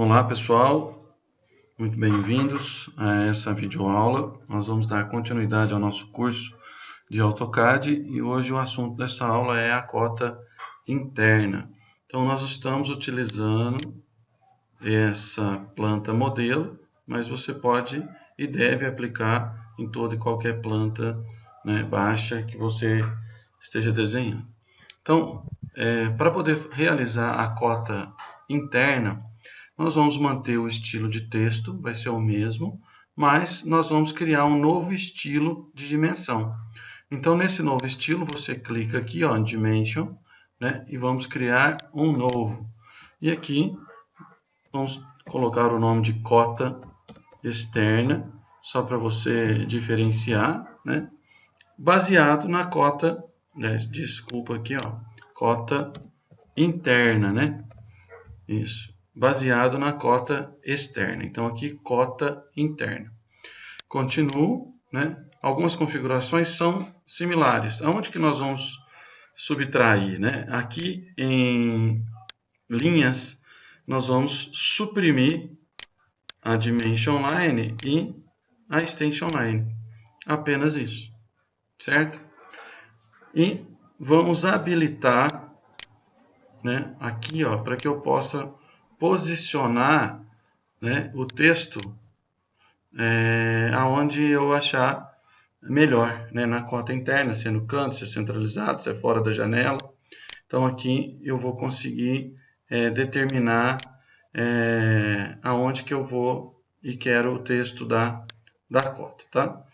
Olá pessoal, muito bem-vindos a essa videoaula. Nós vamos dar continuidade ao nosso curso de AutoCAD e hoje o assunto dessa aula é a cota interna. Então nós estamos utilizando essa planta modelo, mas você pode e deve aplicar em toda e qualquer planta né, baixa que você esteja desenhando. Então, é, para poder realizar a cota interna, nós vamos manter o estilo de texto, vai ser o mesmo, mas nós vamos criar um novo estilo de dimensão. Então, nesse novo estilo, você clica aqui ó, em Dimension, né, e vamos criar um novo. E aqui, vamos colocar o nome de cota externa, só para você diferenciar, né, baseado na cota, né, desculpa aqui, ó, cota interna, né, isso baseado na cota externa. Então, aqui, cota interna. Continuo, né? Algumas configurações são similares. Aonde que nós vamos subtrair, né? Aqui em linhas, nós vamos suprimir a dimension line e a extension line. Apenas isso, certo? E vamos habilitar, né? Aqui, ó, para que eu possa posicionar né, o texto é, aonde eu achar melhor, né, na cota interna, se é no canto, se é centralizado, se é fora da janela. Então aqui eu vou conseguir é, determinar é, aonde que eu vou e quero o texto da, da cota, tá?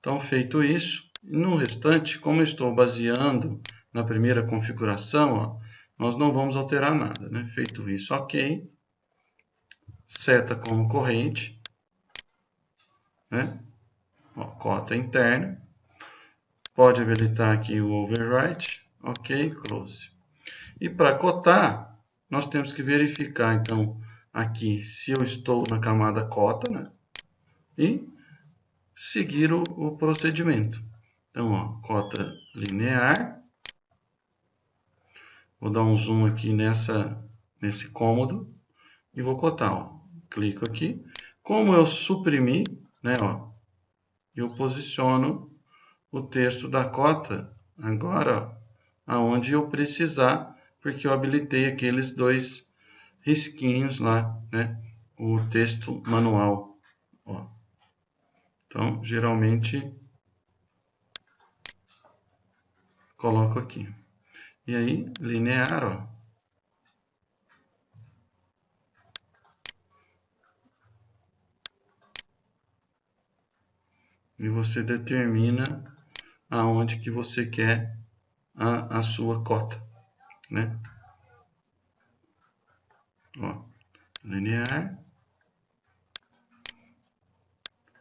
Então feito isso, no restante, como eu estou baseando na primeira configuração, ó, nós não vamos alterar nada, né? Feito isso, ok seta como corrente, né? Ó, cota interna. Pode habilitar aqui o overwrite, ok, close. E para cotar, nós temos que verificar, então, aqui se eu estou na camada cota, né? E seguir o, o procedimento. Então, ó, cota linear. Vou dar um zoom aqui nessa, nesse cômodo e vou cotar, ó clico aqui. Como eu suprimi, né, ó, eu posiciono o texto da cota agora aonde eu precisar, porque eu habilitei aqueles dois risquinhos lá, né, o texto manual. Ó. Então, geralmente, coloco aqui. E aí, linear, ó, e você determina aonde que você quer a, a sua cota, né? Ó, linear.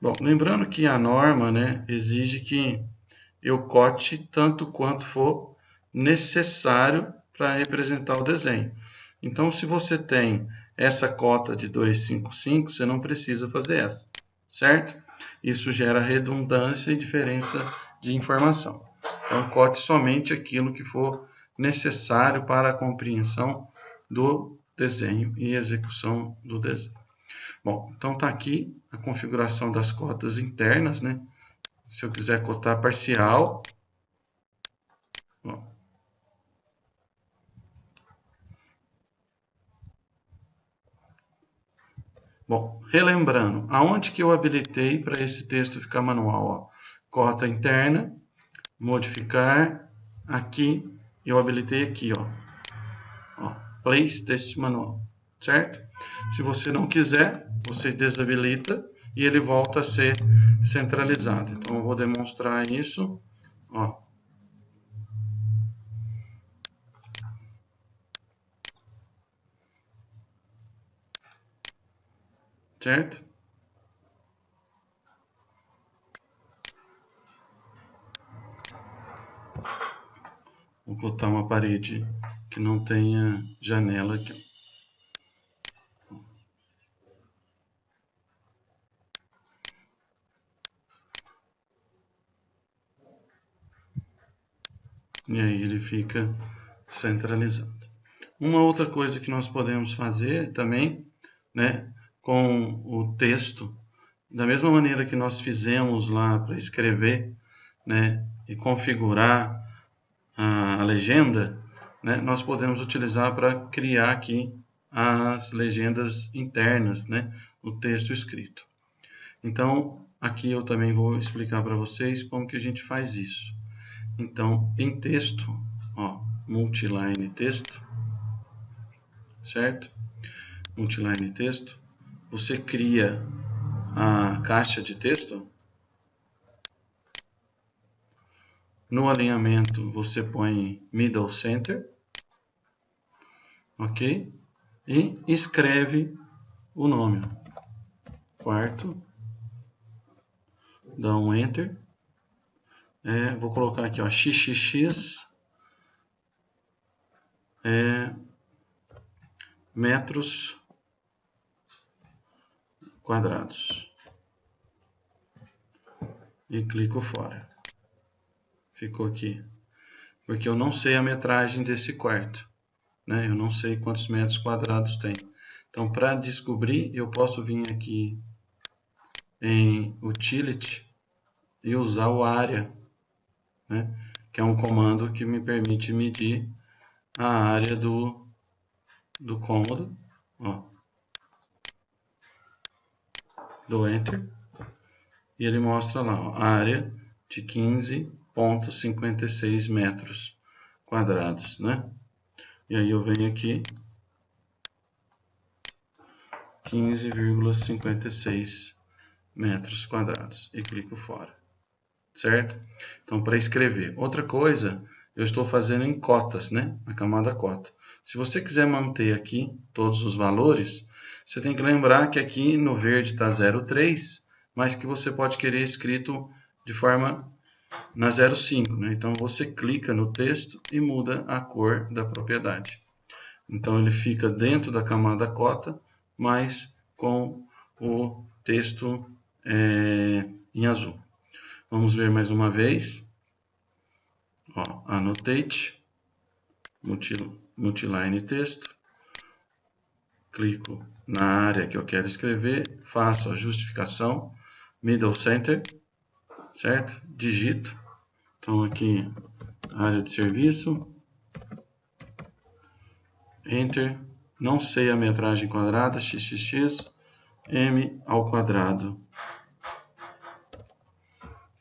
Bom, lembrando que a norma, né, exige que eu cote tanto quanto for necessário para representar o desenho. Então, se você tem essa cota de 255, você não precisa fazer essa, certo? Isso gera redundância e diferença de informação. Então, cote somente aquilo que for necessário para a compreensão do desenho e execução do desenho. Bom, então está aqui a configuração das cotas internas, né? Se eu quiser cotar parcial, bom, Bom, relembrando, aonde que eu habilitei para esse texto ficar manual? Ó? Cota interna, modificar, aqui, eu habilitei aqui, ó. ó place texto manual, certo? Se você não quiser, você desabilita e ele volta a ser centralizado. Então, eu vou demonstrar isso, ó. Certo? Vou botar uma parede que não tenha janela aqui. E aí ele fica centralizado. Uma outra coisa que nós podemos fazer também né, com o texto, da mesma maneira que nós fizemos lá para escrever né, e configurar a, a legenda, né, nós podemos utilizar para criar aqui as legendas internas, né, no texto escrito. Então, aqui eu também vou explicar para vocês como que a gente faz isso. Então, em texto, ó, multiline texto, certo? Multiline texto, você cria a caixa de texto. No alinhamento, você põe middle center, ok? E escreve o nome. Quarto, dá um enter. É, vou colocar aqui, ó, xxx é, metros quadrados. E clico fora. Ficou aqui. Porque eu não sei a metragem desse quarto. Né? Eu não sei quantos metros quadrados tem. Então, para descobrir, eu posso vir aqui em Utility e usar o área, né? que é um comando que me permite medir a área do, do cômodo. Ó. do Enter e ele mostra lá a área de 15.56 metros quadrados, né? E aí eu venho aqui 15,56 metros quadrados e clico fora, certo? Então, para escrever. Outra coisa, eu estou fazendo em cotas, né? Na camada cota. Se você quiser manter aqui todos os valores, você tem que lembrar que aqui no verde está 0,3, mas que você pode querer escrito de forma na 0,5. Né? Então você clica no texto e muda a cor da propriedade. Então ele fica dentro da camada cota, mas com o texto é, em azul. Vamos ver mais uma vez. Ó, annotate, multiline texto, clico na área que eu quero escrever, faço a justificação, middle center, certo? Digito. Então aqui, área de serviço, enter, não sei a metragem quadrada, xxx, m ao quadrado.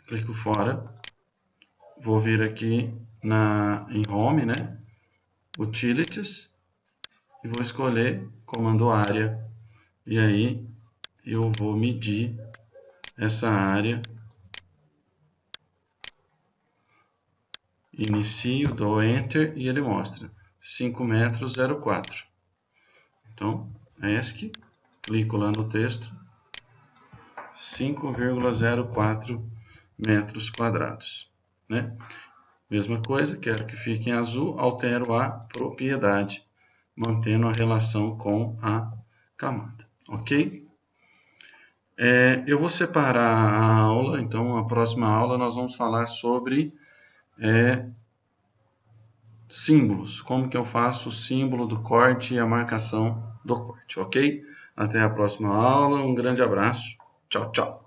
Clico fora. Vou vir aqui na, em home, né? Utilities. E vou escolher comando área e aí eu vou medir essa área inicio, dou enter e ele mostra 5 metros 04 então ESC clico lá no texto 5,04 metros quadrados né? Mesma coisa, quero que fique em azul altero a propriedade mantendo a relação com a camada, ok? É, eu vou separar a aula, então a próxima aula nós vamos falar sobre é, símbolos, como que eu faço o símbolo do corte e a marcação do corte, ok? Até a próxima aula, um grande abraço, tchau, tchau!